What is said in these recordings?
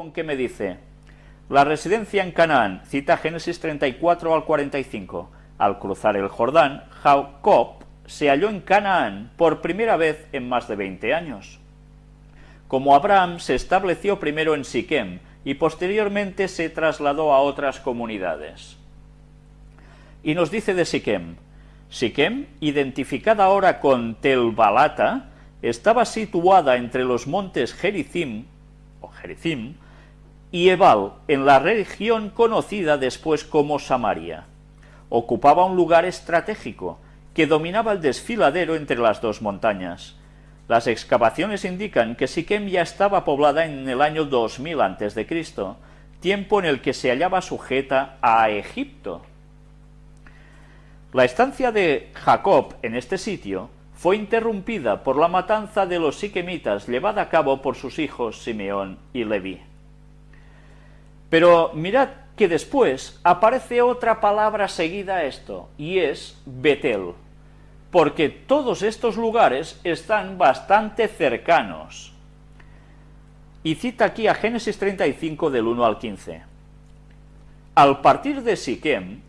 con que me dice, la residencia en Canaán, cita Génesis 34 al 45. Al cruzar el Jordán, Jacob se halló en Canaán por primera vez en más de 20 años. Como Abraham se estableció primero en Siquem y posteriormente se trasladó a otras comunidades. Y nos dice de Siquem, Siquem, identificada ahora con Telbalata, estaba situada entre los montes Gerizim, o Gerizim, y Ebal, en la región conocida después como Samaria. Ocupaba un lugar estratégico, que dominaba el desfiladero entre las dos montañas. Las excavaciones indican que Siquem ya estaba poblada en el año 2000 a.C., tiempo en el que se hallaba sujeta a Egipto. La estancia de Jacob en este sitio fue interrumpida por la matanza de los siquemitas llevada a cabo por sus hijos Simeón y Leví. Pero mirad que después aparece otra palabra seguida a esto, y es Betel, porque todos estos lugares están bastante cercanos. Y cita aquí a Génesis 35 del 1 al 15. Al partir de Siquem,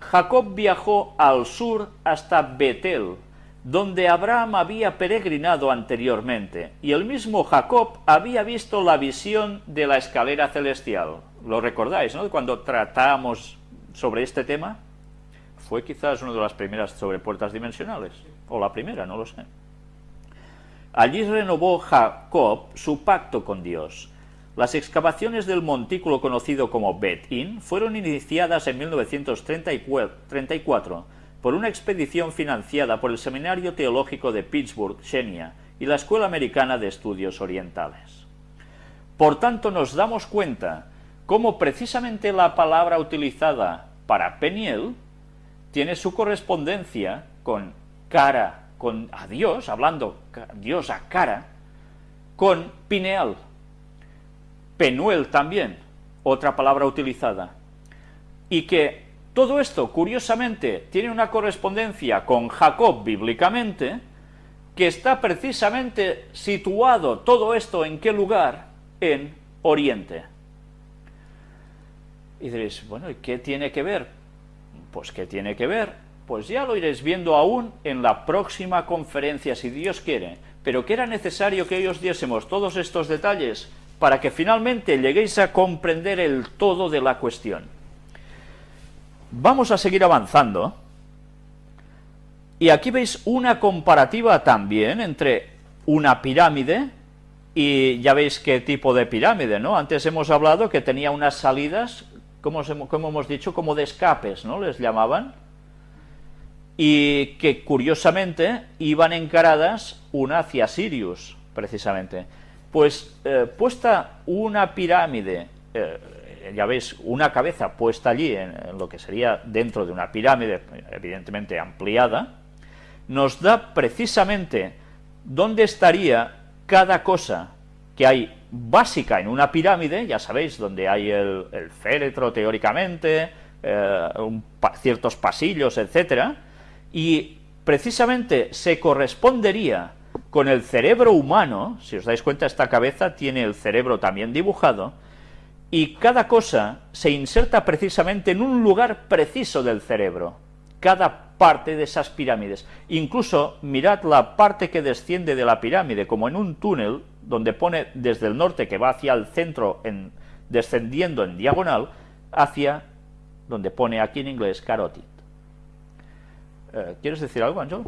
Jacob viajó al sur hasta Betel, donde Abraham había peregrinado anteriormente, y el mismo Jacob había visto la visión de la escalera celestial. Lo recordáis, ¿no? Cuando tratamos sobre este tema, fue quizás una de las primeras sobre puertas dimensionales, o la primera, no lo sé. Allí renovó Jacob su pacto con Dios. Las excavaciones del montículo conocido como Bet-In fueron iniciadas en 1934 por una expedición financiada por el Seminario Teológico de Pittsburgh, Xenia, y la Escuela Americana de Estudios Orientales. Por tanto, nos damos cuenta cómo precisamente la palabra utilizada para Peniel tiene su correspondencia con cara, con a Dios, hablando Dios a cara, con Pineal. Penuel también, otra palabra utilizada. Y que todo esto, curiosamente, tiene una correspondencia con Jacob bíblicamente, que está precisamente situado todo esto en qué lugar? En Oriente. Y diréis, bueno, ¿y qué tiene que ver? Pues ¿qué tiene que ver? Pues ya lo iréis viendo aún en la próxima conferencia, si Dios quiere, pero que era necesario que ellos diésemos todos estos detalles para que finalmente lleguéis a comprender el todo de la cuestión. Vamos a seguir avanzando. Y aquí veis una comparativa también entre una pirámide y ya veis qué tipo de pirámide, ¿no? Antes hemos hablado que tenía unas salidas, como, hemos dicho, como de escapes, ¿no? Les llamaban. Y que curiosamente iban encaradas una hacia Sirius, precisamente. Pues eh, puesta una pirámide eh, eh, ya veis, una cabeza puesta allí, en, lo que sería dentro de una pirámide, evidentemente ampliada, nos da precisamente dónde estaría cada cosa que hay básica en una pirámide, ya sabéis, donde hay el, féretro teóricamente, eh, ciertos pasillos, etcétera, y precisamente se correspondería con el cerebro humano, si os dais cuenta esta cabeza tiene el cerebro también dibujado, y cada cosa se inserta precisamente en un lugar preciso del cerebro, cada parte de esas pirámides. Incluso mirad la parte que desciende de la pirámide, como en un túnel, donde pone desde el norte que va hacia el centro, en, descendiendo en diagonal, hacia donde pone aquí en inglés carotid. Eh, ¿Quieres decir algo, Ángel?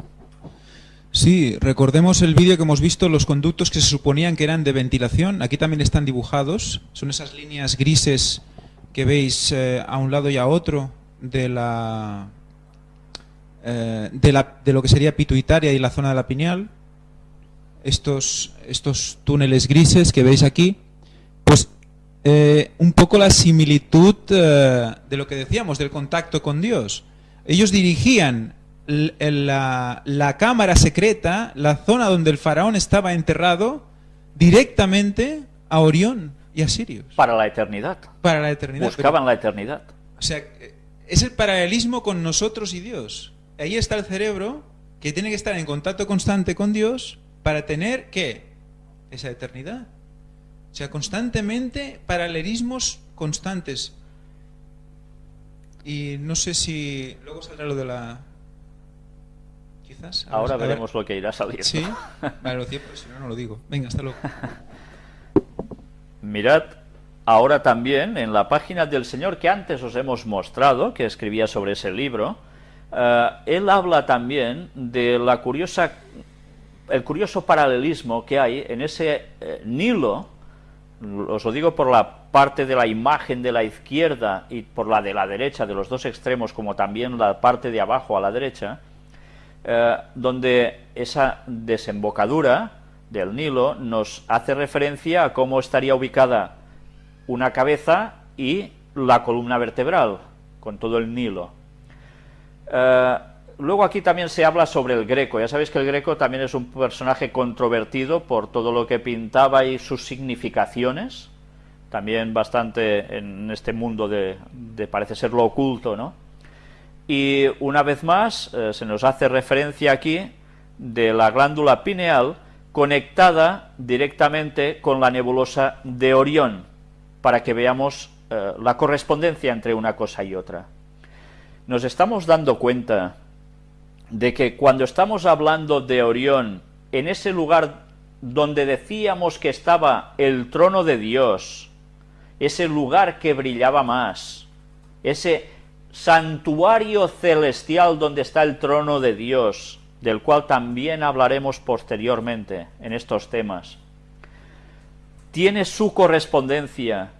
Sí, recordemos el vídeo que hemos visto, los conductos que se suponían que eran de ventilación, aquí también están dibujados, son esas líneas grises que veis eh, a un lado y a otro de la, eh, de la, de lo que sería pituitaria y la zona de la pineal, estos, estos túneles grises que veis aquí, pues eh, un poco la similitud de lo que decíamos, del contacto con Dios. Ellos dirigían la, la, cámara secreta, la zona donde el faraón estaba enterrado, directamente a Orión y a Sirius. Para la eternidad. Para la eternidad. Buscaban la eternidad. O sea, es el paralelismo con nosotros y Dios. Ahí está el cerebro que tiene que estar en contacto constante con Dios para tener, ¿qué? Esa eternidad. O sea, constantemente paralelismos constantes. Y no sé si luego saldrá lo de la... Quizás. Ahora veremos lo que irá saliendo. Sí. Vale, lo cierto, si no, no lo digo. Venga, hasta luego. Mirad ahora también en la página del Señor que antes os hemos mostrado, que escribía sobre ese libro, eh, él habla también de la curiosa, el curioso paralelismo que hay en ese eh, Nilo, os lo digo por la parte de la imagen de la izquierda y por la de la derecha, de los dos extremos, como también la parte de abajo a la derecha, eh, donde esa desembocadura del Nilo nos hace referencia a cómo estaría ubicada una cabeza y la columna vertebral, con todo el Nilo. Eh, luego aquí también se habla sobre el Greco. Ya sabéis que el Greco también es un personaje controvertido por todo lo que pintaba y sus significaciones. También bastante en este mundo de, parece ser lo oculto, ¿no? Y una vez más eh, se nos hace referencia aquí de la glándula pineal conectada directamente con la nebulosa de Orión, para que veamos eh, la correspondencia entre una cosa y otra. Nos estamos dando cuenta de que cuando estamos hablando de Orión, en ese lugar donde decíamos que estaba el trono de Dios, ese lugar que brillaba más, ese santuario celestial donde está el trono de Dios, del cual también hablaremos posteriormente en estos temas, tiene su correspondencia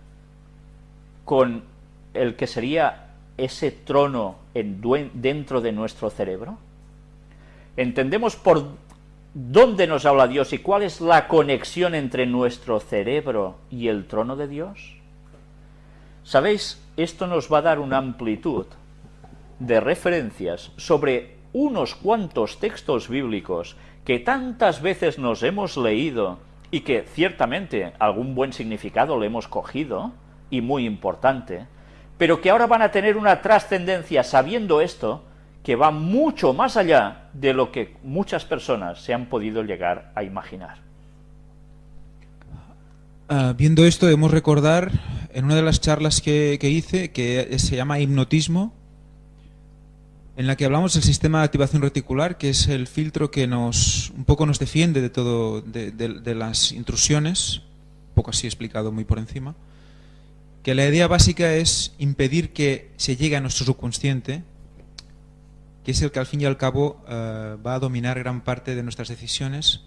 con el que sería ese trono en, dentro de nuestro cerebro? ¿Entendemos por dónde nos habla Dios y cuál es la conexión entre nuestro cerebro y el trono de Dios? ¿Sabéis? Esto nos va a dar una amplitud de referencias sobre unos cuantos textos bíblicos que tantas veces nos hemos leído y que ciertamente algún buen significado le hemos cogido, y muy importante, pero que ahora van a tener una trascendencia sabiendo esto, que va mucho más allá de lo que muchas personas se han podido llegar a imaginar. Ah, viendo esto, debemos recordar en una de las charlas que, que hice, que se llama hipnotismo, en la que hablamos del sistema de activación reticular, que es el filtro que nos un poco nos defiende de todo de, las intrusiones, un poco así explicado muy por encima, que la idea básica es impedir que se llegue a nuestro subconsciente, que es el que al fin y al cabo eh, va a dominar gran parte de nuestras decisiones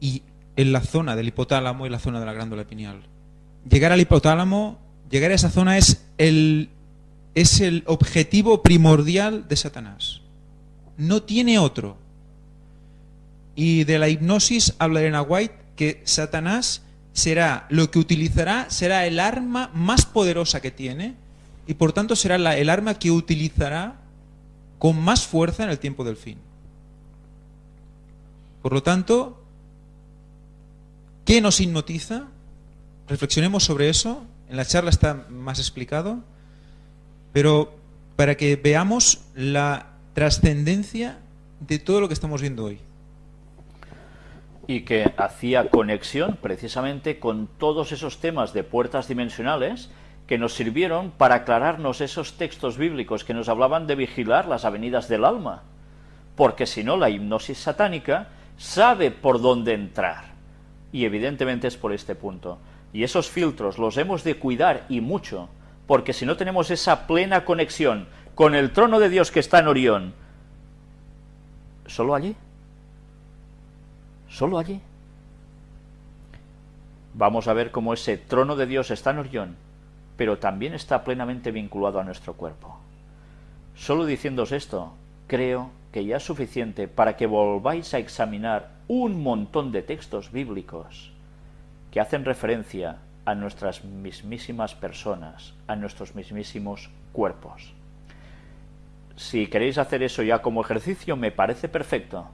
y en la zona del hipotálamo y la zona de la glándula pineal. Llegar al hipotálamo, llegar a esa zona es el es el objetivo primordial de Satanás. No tiene otro. Y de la hipnosis habla Elena White que Satanás será lo que utilizará, será el arma más poderosa que tiene y por tanto será el arma que utilizará con más fuerza en el tiempo del fin. Por lo tanto, ¿qué nos hipnotiza? Reflexionemos sobre eso. En la charla está más explicado pero para que veamos la trascendencia de todo lo que estamos viendo hoy. Y que hacía conexión precisamente con todos esos temas de puertas dimensionales que nos sirvieron para aclararnos esos textos bíblicos que nos hablaban de vigilar las avenidas del alma. Porque si no, la hipnosis satánica sabe por dónde entrar. Y evidentemente es por este punto. Y esos filtros los hemos de cuidar y mucho, porque si no tenemos esa plena conexión con el trono de Dios que está en Orión, ¿solo allí? ¿Solo allí? Vamos a ver cómo ese trono de Dios está en Orión, pero también está plenamente vinculado a nuestro cuerpo. Solo diciéndos esto, creo que ya es suficiente para que volváis a examinar un montón de textos bíblicos que hacen referencia a nuestras mismísimas personas, a nuestros mismísimos cuerpos. Si queréis hacer eso ya como ejercicio, me parece perfecto,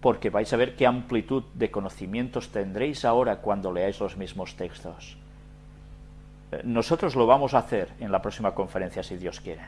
porque vais a ver qué amplitud de conocimientos tendréis ahora cuando leáis los mismos textos. Eh, nosotros lo vamos a hacer en la próxima conferencia, si Dios quiere.